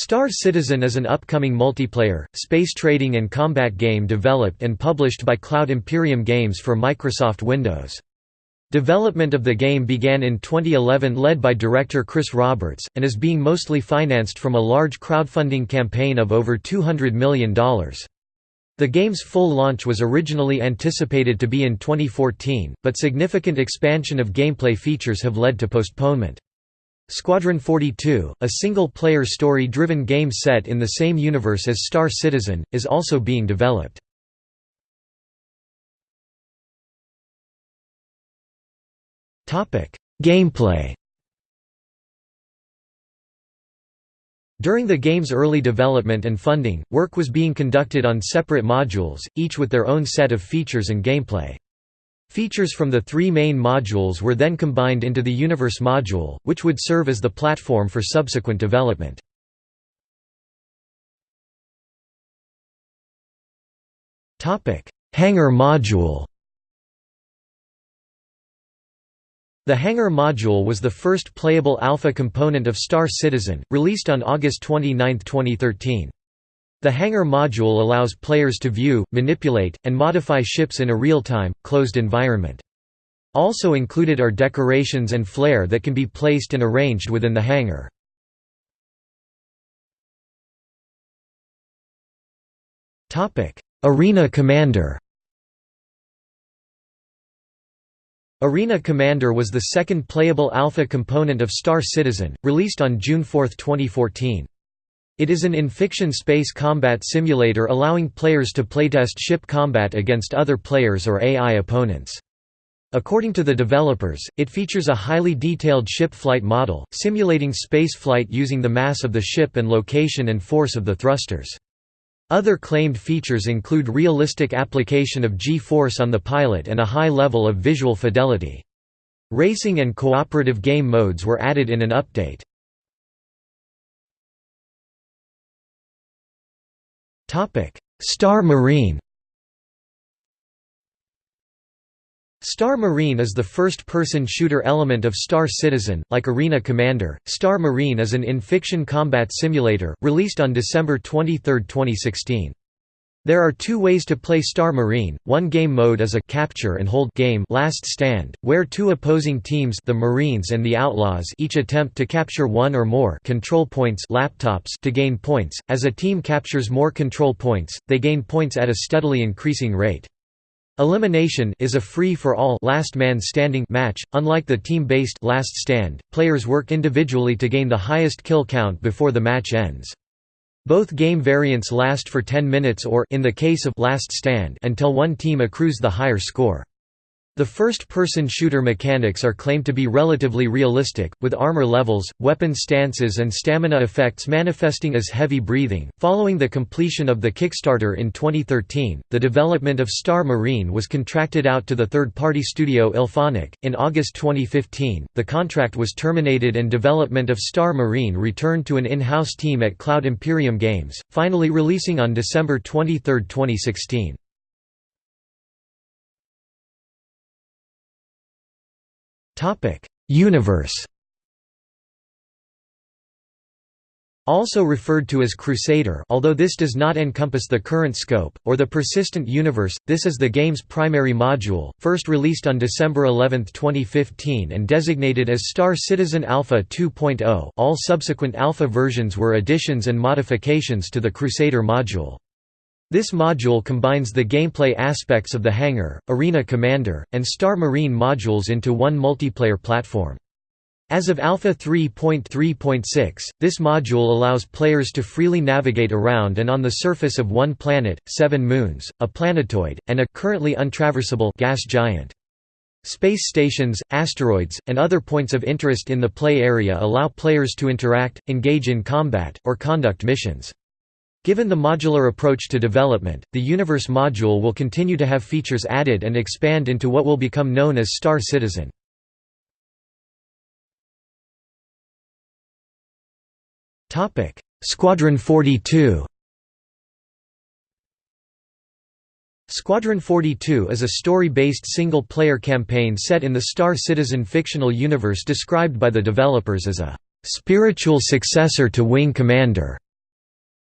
Star Citizen is an upcoming multiplayer, space trading and combat game developed and published by Cloud Imperium Games for Microsoft Windows. Development of the game began in 2011 led by director Chris Roberts, and is being mostly financed from a large crowdfunding campaign of over $200 million. The game's full launch was originally anticipated to be in 2014, but significant expansion of gameplay features have led to postponement. Squadron 42, a single-player story-driven game set in the same universe as Star Citizen, is also being developed. Gameplay During the game's early development and funding, work was being conducted on separate modules, each with their own set of features and gameplay. Features from the three main modules were then combined into the Universe module, which would serve as the platform for subsequent development. Hangar module The Hangar module was the first playable alpha component of Star Citizen, released on August 29, 2013. The Hangar module allows players to view, manipulate, and modify ships in a real-time, closed environment. Also included are decorations and flair that can be placed and arranged within the hangar. Arena Commander Arena Commander was the second playable alpha component of Star Citizen, released on June 4, 2014. It is an in-fiction space combat simulator allowing players to playtest ship combat against other players or AI opponents. According to the developers, it features a highly detailed ship flight model, simulating space flight using the mass of the ship and location and force of the thrusters. Other claimed features include realistic application of G-force on the pilot and a high level of visual fidelity. Racing and cooperative game modes were added in an update. Star Marine Star Marine is the first-person shooter element of Star Citizen, like Arena Commander. Star Marine is an in-fiction combat simulator, released on December 23, 2016. There are two ways to play Star Marine. One game mode is a capture and hold game Last Stand, where two opposing teams, the Marines and the Outlaws, each attempt to capture one or more control points laptops to gain points. As a team captures more control points, they gain points at a steadily increasing rate. Elimination is a free-for-all last man standing match. Unlike the team-based last stand, players work individually to gain the highest kill count before the match ends. Both game variants last for 10 minutes or in the case of last stand until one team accrues the higher score. The first-person shooter mechanics are claimed to be relatively realistic, with armor levels, weapon stances and stamina effects manifesting as heavy breathing. Following the completion of the Kickstarter in 2013, the development of Star Marine was contracted out to the third-party studio IllFonic. In August 2015, the contract was terminated and development of Star Marine returned to an in-house team at Cloud Imperium Games, finally releasing on December 23, 2016. Topic: Universe. Also referred to as Crusader although this does not encompass the current scope, or the Persistent Universe, this is the game's primary module, first released on December 11, 2015 and designated as Star Citizen Alpha 2.0 all subsequent Alpha versions were additions and modifications to the Crusader module. This module combines the gameplay aspects of the Hangar, Arena Commander, and Star Marine modules into one multiplayer platform. As of Alpha 3.3.6, this module allows players to freely navigate around and on the surface of one planet, seven moons, a planetoid, and a currently untraversable gas giant. Space stations, asteroids, and other points of interest in the play area allow players to interact, engage in combat, or conduct missions. Given the modular approach to development, the Universe module will continue to have features added and expand into what will become known as Star Citizen. Squadron 42 Squadron 42 is a story-based single-player campaign set in the Star Citizen fictional universe described by the developers as a «spiritual successor to Wing Commander».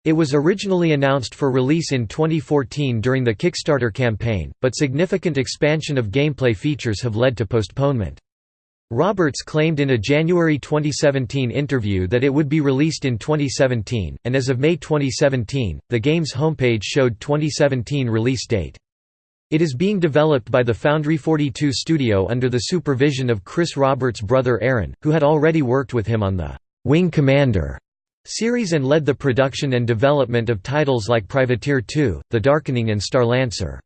It was originally announced for release in 2014 during the Kickstarter campaign, but significant expansion of gameplay features have led to postponement. Roberts claimed in a January 2017 interview that it would be released in 2017, and as of May 2017, the game's homepage showed 2017 release date. It is being developed by the Foundry 42 studio under the supervision of Chris Roberts' brother Aaron, who had already worked with him on the Wing Commander series and led the production and development of titles like Privateer 2, The Darkening and Starlancer.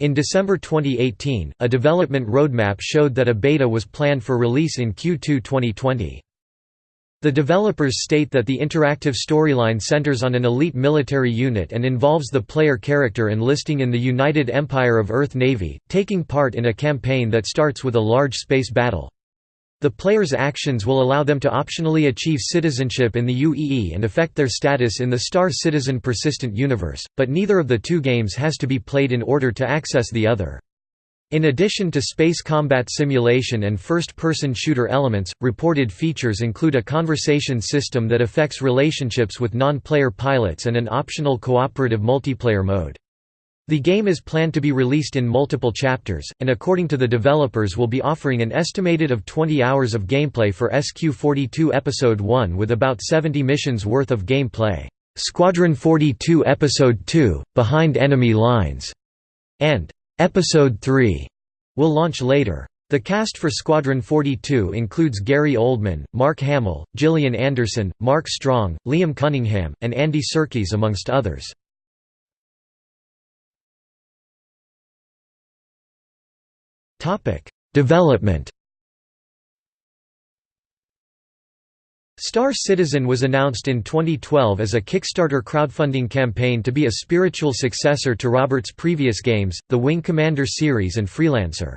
In December 2018, a development roadmap showed that a beta was planned for release in Q2 2020. The developers state that the interactive storyline centers on an elite military unit and involves the player character enlisting in the United Empire of Earth Navy, taking part in a campaign that starts with a large space battle. The player's actions will allow them to optionally achieve citizenship in the UEE and affect their status in the Star Citizen Persistent Universe, but neither of the two games has to be played in order to access the other. In addition to space combat simulation and first-person shooter elements, reported features include a conversation system that affects relationships with non-player pilots and an optional cooperative multiplayer mode. The game is planned to be released in multiple chapters, and according to the developers will be offering an estimated of 20 hours of gameplay for SQ-42 Episode 1 with about 70 missions worth of gameplay. Squadron 42 Episode 2, Behind Enemy Lines, and Episode 3 will launch later. The cast for Squadron 42 includes Gary Oldman, Mark Hamill, Gillian Anderson, Mark Strong, Liam Cunningham, and Andy Serkis amongst others. Development Star Citizen was announced in 2012 as a Kickstarter crowdfunding campaign to be a spiritual successor to Roberts' previous games, the Wing Commander series and Freelancer.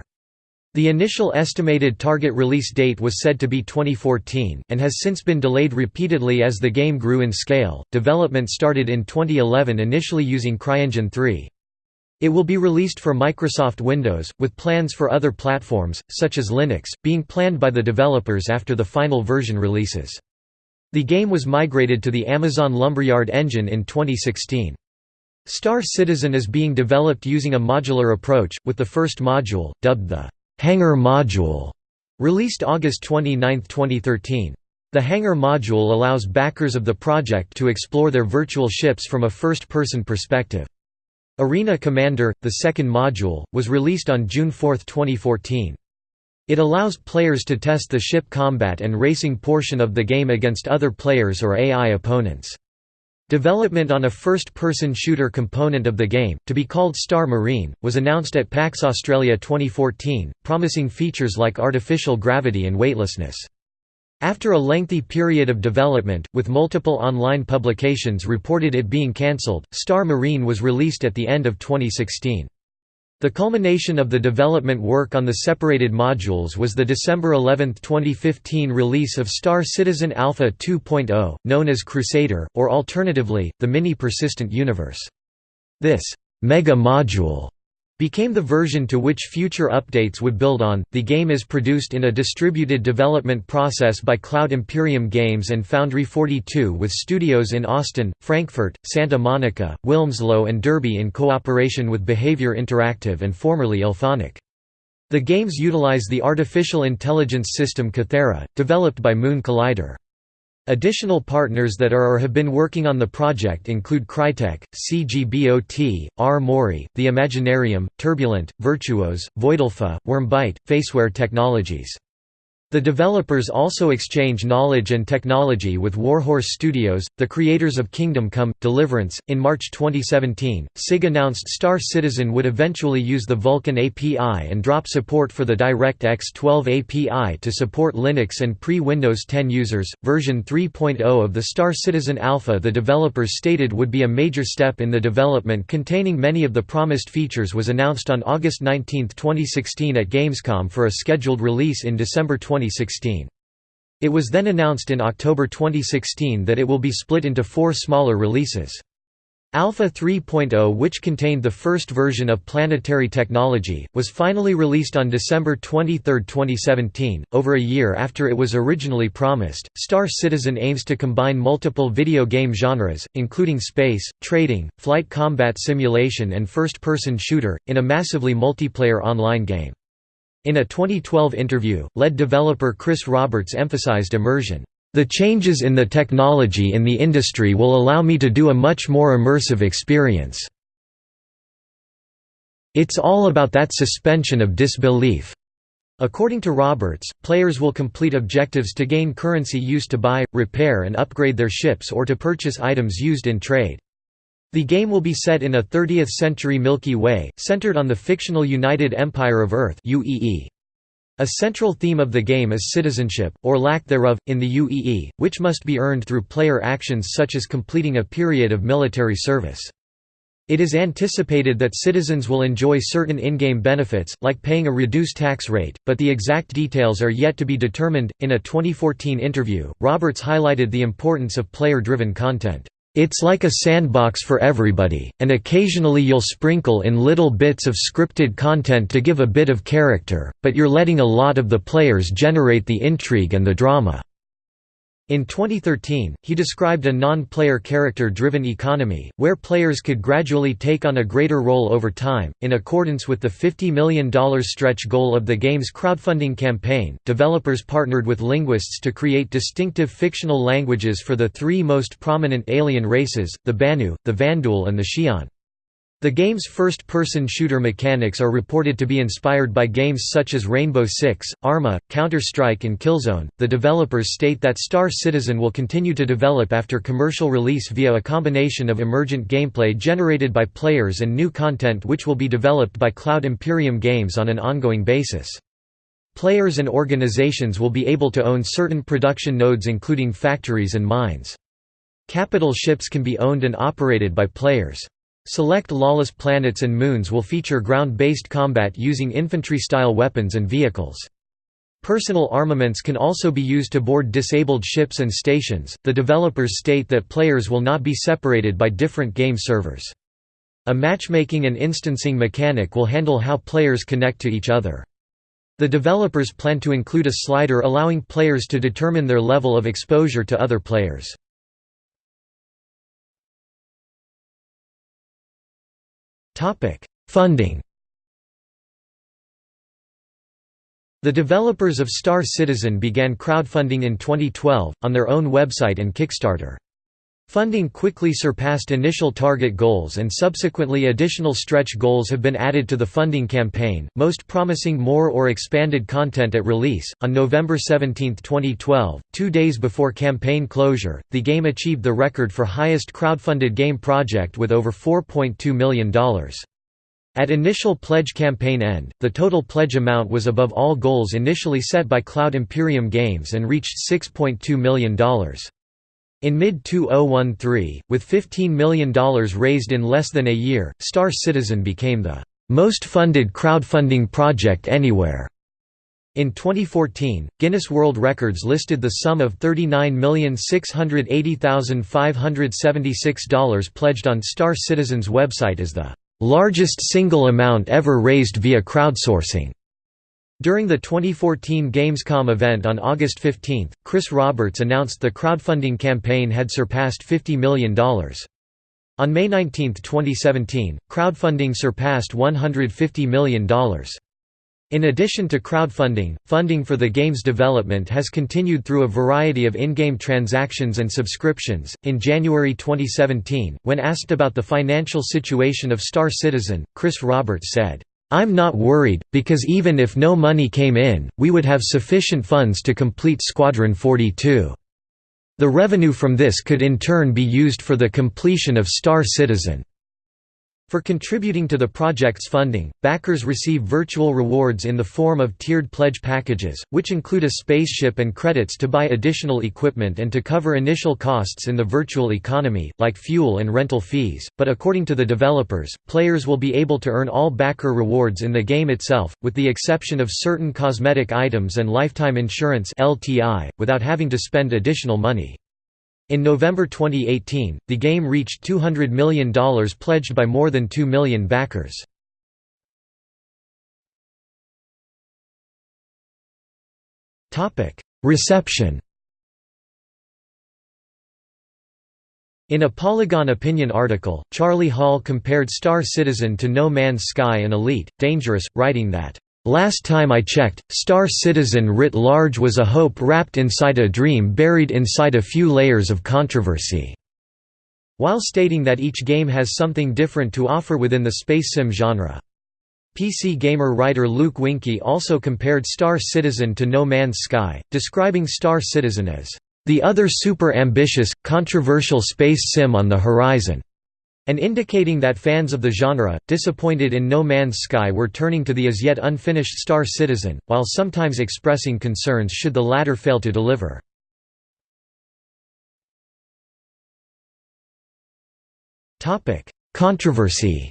The initial estimated target release date was said to be 2014, and has since been delayed repeatedly as the game grew in scale. Development started in 2011 initially using CryEngine 3. It will be released for Microsoft Windows, with plans for other platforms, such as Linux, being planned by the developers after the final version releases. The game was migrated to the Amazon Lumberyard engine in 2016. Star Citizen is being developed using a modular approach, with the first module, dubbed the Hangar Module, released August 29, 2013. The Hangar Module allows backers of the project to explore their virtual ships from a first-person perspective. Arena Commander, the second module, was released on June 4, 2014. It allows players to test the ship combat and racing portion of the game against other players or AI opponents. Development on a first-person shooter component of the game, to be called Star Marine, was announced at PAX Australia 2014, promising features like artificial gravity and weightlessness. After a lengthy period of development, with multiple online publications reported it being cancelled, Star Marine was released at the end of 2016. The culmination of the development work on the separated modules was the December 11, 2015 release of Star Citizen Alpha 2.0, known as Crusader, or alternatively, the Mini Persistent Universe. This «mega module» became the version to which future updates would build on. The game is produced in a distributed development process by Cloud Imperium Games and Foundry 42 with studios in Austin, Frankfurt, Santa Monica, Wilmslow, and Derby in cooperation with Behaviour Interactive and formerly IllFonic. The games utilize the artificial intelligence system Kythera, developed by Moon Collider. Additional partners that are or have been working on the project include Crytek, CGBOT, R. Mori, The Imaginarium, Turbulent, Virtuos, Voidelfa, Wyrmbyte, Faceware Technologies. The developers also exchange knowledge and technology with Warhorse Studios, the creators of Kingdom Come Deliverance. In March 2017, CIG announced Star Citizen would eventually use the Vulkan API and drop support for the DirectX 12 API to support Linux and pre Windows 10 users. Version 3.0 of the Star Citizen Alpha, the developers stated would be a major step in the development containing many of the promised features, was announced on August 19, 2016 at Gamescom for a scheduled release in December 2016. 2016. It was then announced in October 2016 that it will be split into four smaller releases. Alpha 3.0 which contained the first version of planetary technology, was finally released on December 23, 2017, over a year after it was originally promised. Star Citizen aims to combine multiple video game genres, including space, trading, flight combat simulation and first-person shooter, in a massively multiplayer online game. In a 2012 interview, lead developer Chris Roberts emphasized immersion. The changes in the technology in the industry will allow me to do a much more immersive experience. It's all about that suspension of disbelief. According to Roberts, players will complete objectives to gain currency used to buy, repair and upgrade their ships or to purchase items used in trade. The game will be set in a 30th-century Milky Way, centered on the fictional United Empire of Earth UEE. A central theme of the game is citizenship, or lack thereof, in the UEE, which must be earned through player actions such as completing a period of military service. It is anticipated that citizens will enjoy certain in-game benefits, like paying a reduced tax rate, but the exact details are yet to be determined. In a 2014 interview, Roberts highlighted the importance of player-driven content. It's like a sandbox for everybody, and occasionally you'll sprinkle in little bits of scripted content to give a bit of character, but you're letting a lot of the players generate the intrigue and the drama. In 2013, he described a non-player character-driven economy, where players could gradually take on a greater role over time. In accordance with the $50 million stretch goal of the game's crowdfunding campaign, developers partnered with linguists to create distinctive fictional languages for the three most prominent alien races, the Banu, the Vanduul and the Xi'an. The game's first-person shooter mechanics are reported to be inspired by games such as Rainbow Six, Arma, Counter-Strike and Killzone. The developers state that Star Citizen will continue to develop after commercial release via a combination of emergent gameplay generated by players and new content which will be developed by Cloud Imperium Games on an ongoing basis. Players and organizations will be able to own certain production nodes including factories and mines. Capital ships can be owned and operated by players. Select lawless planets and moons will feature ground-based combat using infantry-style weapons and vehicles. Personal armaments can also be used to board disabled ships and stations. The developers state that players will not be separated by different game servers. A matchmaking and instancing mechanic will handle how players connect to each other. The developers plan to include a slider allowing players to determine their level of exposure to other players. Funding The developers of Star Citizen began crowdfunding in 2012, on their own website and Kickstarter. Funding quickly surpassed initial target goals and subsequently additional stretch goals have been added to the funding campaign, most promising more or expanded content at release. On November 17, 2012, two days before campaign closure, the game achieved the record for highest crowdfunded game project with over $4.2 million. At initial pledge campaign end, the total pledge amount was above all goals initially set by Cloud Imperium Games and reached $6.2 million. In mid-2013, with $15 million raised in less than a year, Star Citizen became the most funded crowdfunding project anywhere. In 2014, Guinness World Records listed the sum of $39,680,576 pledged on Star Citizen's website as the largest single amount ever raised via crowdsourcing. During the 2014 Gamescom event on August 15, Chris Roberts announced the crowdfunding campaign had surpassed $50 million. On May 19, 2017, crowdfunding surpassed $150 million. In addition to crowdfunding, funding for the game's development has continued through a variety of in-game transactions and subscriptions. In January 2017, when asked about the financial situation of Star Citizen, Chris Roberts said, I'm not worried, because even if no money came in, we would have sufficient funds to complete Squadron 42. The revenue from this could in turn be used for the completion of Star Citizen. For contributing to the project's funding, backers receive virtual rewards in the form of tiered pledge packages, which include a spaceship and credits to buy additional equipment and to cover initial costs in the virtual economy, like fuel and rental fees, but according to the developers, players will be able to earn all backer rewards in the game itself, with the exception of certain cosmetic items and lifetime insurance (LTI), without having to spend additional money. In November 2018, the game reached $200 million pledged by more than 2 million backers. Reception In a Polygon opinion article, Charlie Hall compared Star Citizen to No Man's Sky and Elite, Dangerous, writing that, "...last time I checked, Star Citizen writ large was a hope wrapped inside a dream buried inside a few layers of controversy." While stating that each game has something different to offer within the space sim genre. PC Gamer writer Luke Winkie also compared Star Citizen to No Man's Sky, describing Star Citizen as the other super ambitious, controversial space sim on the horizon, and indicating that fans of the genre, disappointed in No Man's Sky were turning to the as yet unfinished Star Citizen, while sometimes expressing concerns should the latter fail to deliver. Controversy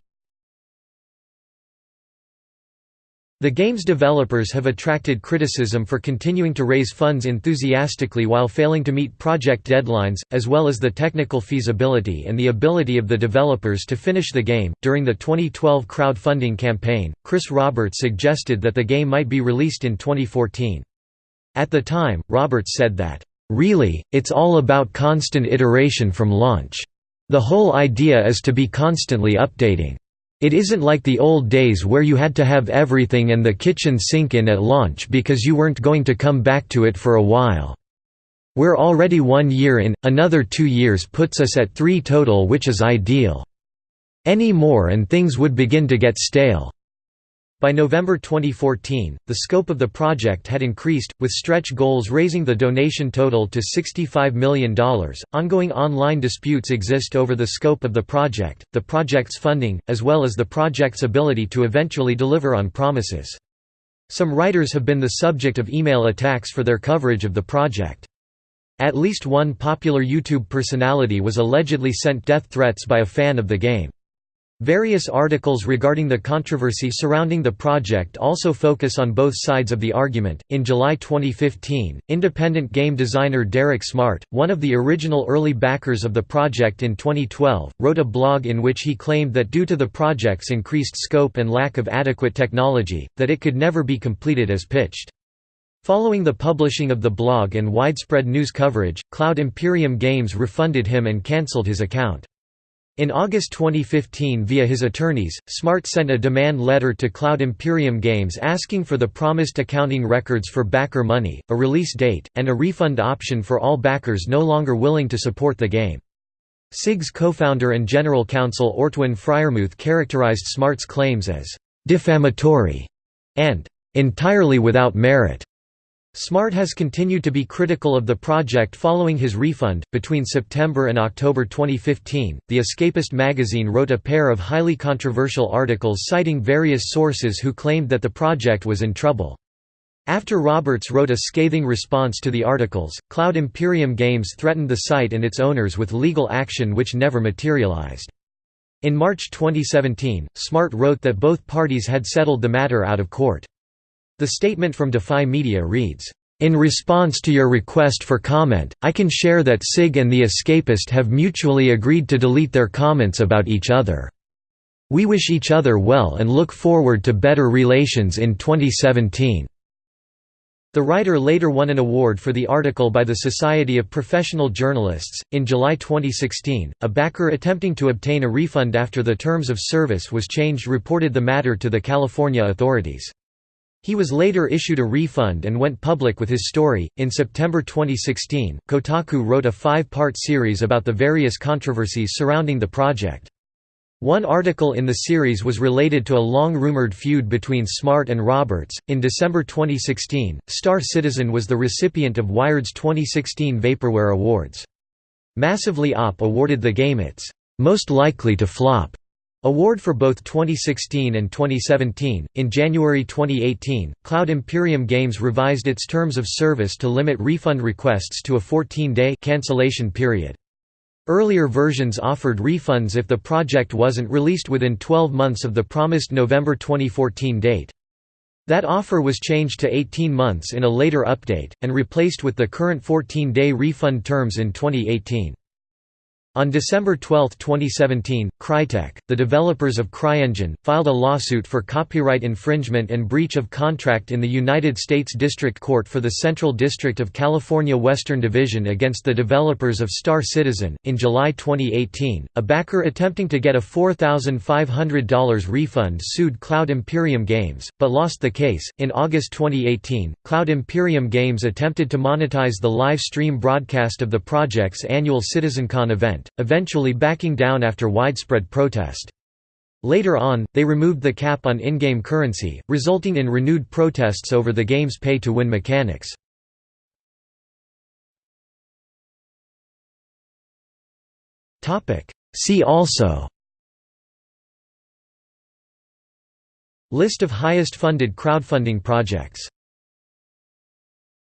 The game's developers have attracted criticism for continuing to raise funds enthusiastically while failing to meet project deadlines, as well as the technical feasibility and the ability of the developers to finish the game. During the 2012 crowdfunding campaign, Chris Roberts suggested that the game might be released in 2014. At the time, Roberts said that, Really, it's all about constant iteration from launch. The whole idea is to be constantly updating. It isn't like the old days where you had to have everything and the kitchen sink in at launch because you weren't going to come back to it for a while. We're already one year in, another two years puts us at three total which is ideal. Any more and things would begin to get stale. By November 2014, the scope of the project had increased, with stretch goals raising the donation total to $65 million. Ongoing online disputes exist over the scope of the project, the project's funding, as well as the project's ability to eventually deliver on promises. Some writers have been the subject of email attacks for their coverage of the project. At least one popular YouTube personality was allegedly sent death threats by a fan of the game. Various articles regarding the controversy surrounding the project also focus on both sides of the argument. In July 2015, independent game designer Derek Smart, one of the original early backers of the project in 2012, wrote a blog in which he claimed that due to the project's increased scope and lack of adequate technology, that it could never be completed as pitched. Following the publishing of the blog and widespread news coverage, Cloud Imperium Games refunded him and cancelled his account. In August 2015 via his attorneys, Smart sent a demand letter to Cloud Imperium Games asking for the promised accounting records for backer money, a release date, and a refund option for all backers no longer willing to support the game. CIG's co-founder and general counsel Ortwin Freyermuth characterized Smart's claims as «defamatory» and «entirely without merit». Smart has continued to be critical of the project following his refund. Between September and October 2015, The Escapist magazine wrote a pair of highly controversial articles citing various sources who claimed that the project was in trouble. After Roberts wrote a scathing response to the articles, Cloud Imperium Games threatened the site and its owners with legal action which never materialized. In March 2017, Smart wrote that both parties had settled the matter out of court. The statement from Defy Media reads, in response to your request for comment, I can share that CIG and The Escapist have mutually agreed to delete their comments about each other. We wish each other well and look forward to better relations in 2017." The writer later won an award for the article by the Society of Professional Journalists. In July 2016, a backer attempting to obtain a refund after the terms of service was changed reported the matter to the California authorities. He was later issued a refund and went public with his story. In September 2016, Kotaku wrote a five part series about the various controversies surrounding the project. One article in the series was related to a long rumored feud between Smart and Roberts. In December 2016, Star Citizen was the recipient of Wired's 2016 Vaporware Awards. Massively Op awarded the game its most likely to flop Award for both 2016 and 2017. In January 2018, Cloud Imperium Games revised its terms of service to limit refund requests to a 14-day cancellation period. Earlier versions offered refunds if the project wasn't released within 12 months of the promised November 2014 date. That offer was changed to 18 months in a later update, and replaced with the current 14-day refund terms in 2018. On December 12, 2017, Crytek, the developers of CryEngine, filed a lawsuit for copyright infringement and breach of contract in the United States District Court for the Central District of California Western Division against the developers of Star Citizen. In July 2018, a backer attempting to get a $4,500 refund sued Cloud Imperium Games, but lost the case. In August 2018, Cloud Imperium Games attempted to monetize the live stream broadcast of the project's annual CitizenCon event eventually backing down after widespread protest. Later on, they removed the cap on in-game currency, resulting in renewed protests over the game's pay-to-win mechanics. See also List of highest funded crowdfunding projects